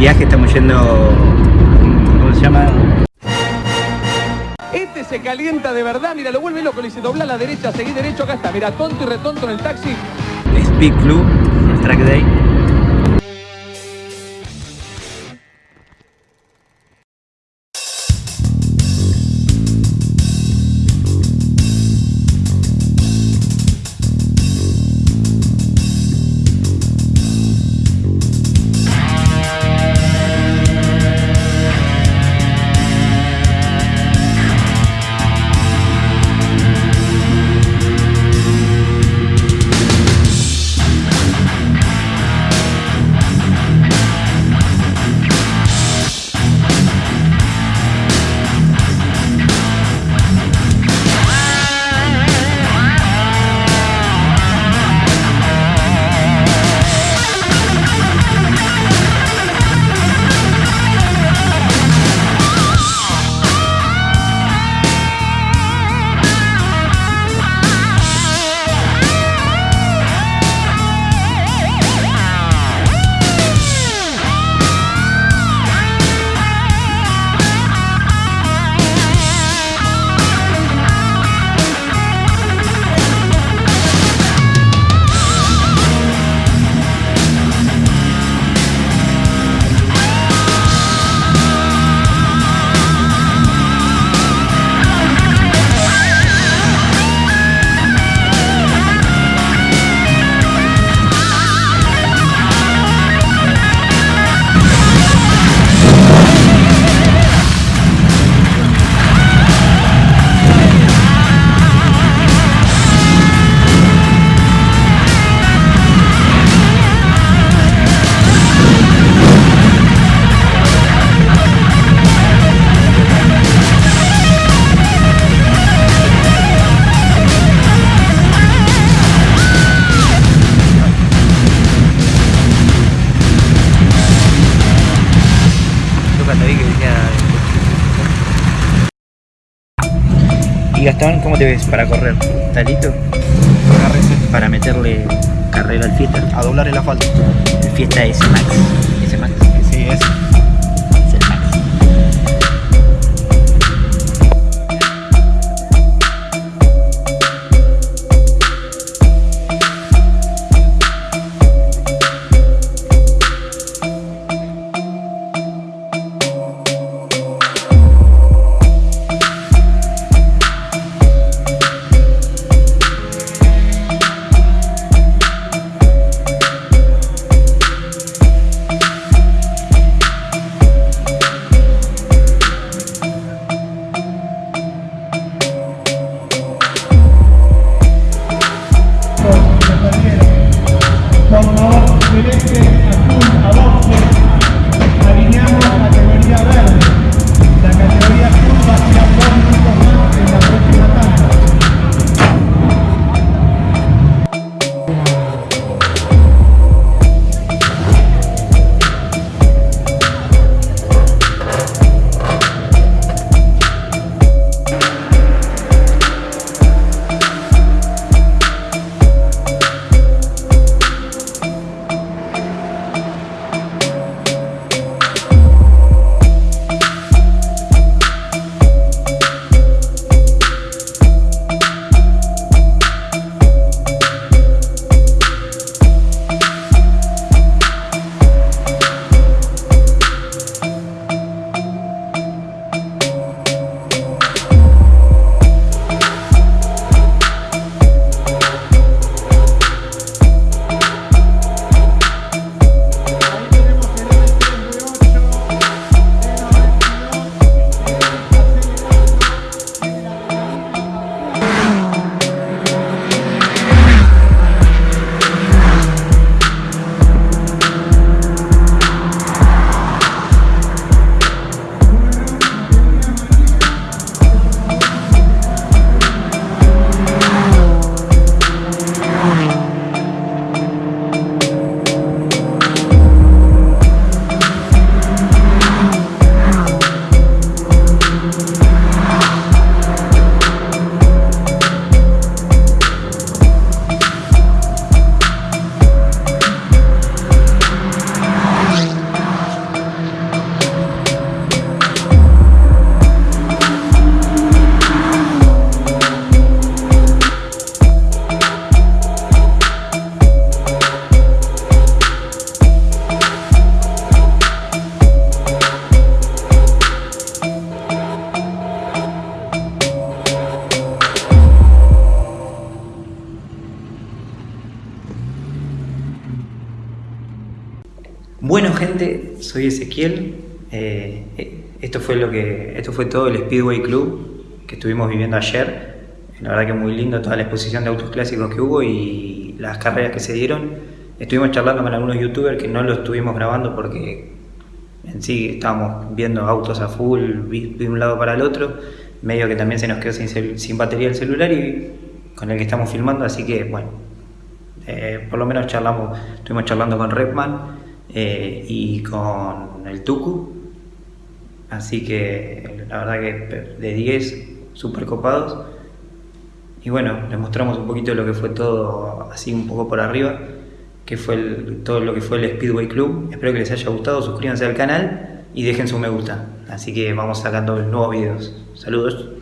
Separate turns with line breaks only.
viaje, estamos yendo, ¿cómo se llama?
Este se calienta de verdad, mira, lo vuelve loco, le dice dobla a la derecha, seguí derecho, acá está, mira, tonto y retonto en el taxi.
Speed Club, Track Day. Gastón, ¿cómo te ves para correr? ¿Estás listo? Para meterle carrera al fiesta.
A doblar el asfalto.
El fiesta es Max. Ese Max.
Sí, es.
Es color celeste, azul, a 12, alineamos la categoría verde. Bueno gente, soy Ezequiel. Eh, eh, esto fue lo que, esto fue todo el Speedway Club que estuvimos viviendo ayer. La verdad que muy lindo toda la exposición de autos clásicos que hubo y las carreras que se dieron. Estuvimos charlando con algunos youtubers que no lo estuvimos grabando porque en sí estábamos viendo autos a full de un lado para el otro. Medio que también se nos quedó sin, batería el celular y con el que estamos filmando, así que bueno, eh, por lo menos charlamos, estuvimos charlando con Redman eh, y con el Tuku. Así que la verdad que de 10, súper copados. Y bueno, les mostramos un poquito lo que fue todo así un poco por arriba, que fue todo lo que fue el Speedway Club. Espero que les haya gustado, suscríbanse al canal y dejen su me gusta. Así que vamos sacando nuevos videos. Saludos.